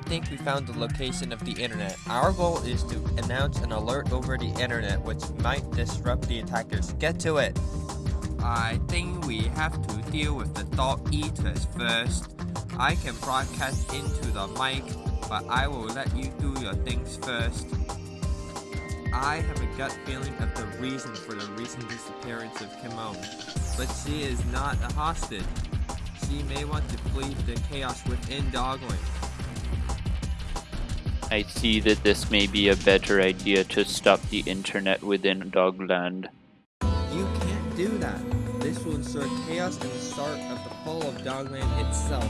think we found the location of the internet. Our goal is to announce an alert over the internet which might disrupt the attackers. Get to it! I think we have to deal with the dog eaters first. I can broadcast into the mic, but I will let you do your things first. I have a gut feeling of the reason for the recent disappearance of Kimon, but she is not a hostage. She may want to flee the chaos within Dogland. I see that this may be a better idea to stop the internet within Dogland. You can't do that. This will ensure chaos and the start of the fall of Dogland itself.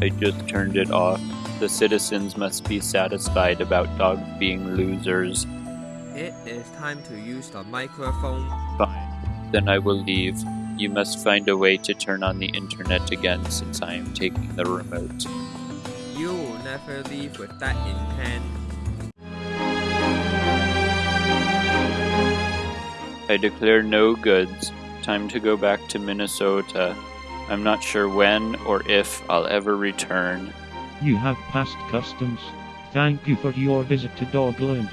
I just turned it off. The citizens must be satisfied about dogs being losers. It is time to use the microphone. Fine. Then I will leave. You must find a way to turn on the internet again since I am taking the remote. You never leave with that in hand. I declare no goods. Time to go back to Minnesota. I'm not sure when or if I'll ever return. You have passed customs. Thank you for your visit to Dogland.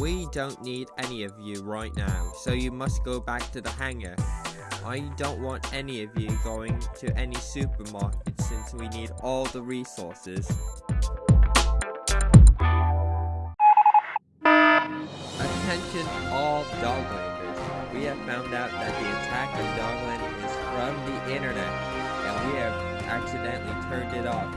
We don't need any of you right now, so you must go back to the hangar. I don't want any of you going to any supermarket since we need all the resources. Attention all Doglanders. We have found out that the attack of Dogland is from the internet, and we have accidentally turned it off.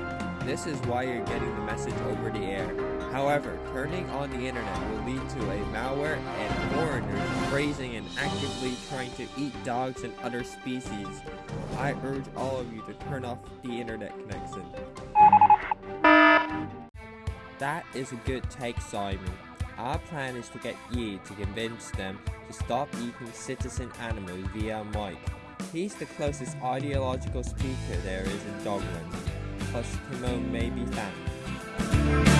This is why you're getting the message over the air. However, turning on the internet will lead to a malware and foreigners raising and actively trying to eat dogs and other species. I urge all of you to turn off the internet connection. That is a good take, Simon. Our plan is to get Yi to convince them to stop eating citizen animals via Mike. He's the closest ideological speaker there is in Dogland. Plus, Timon may be found.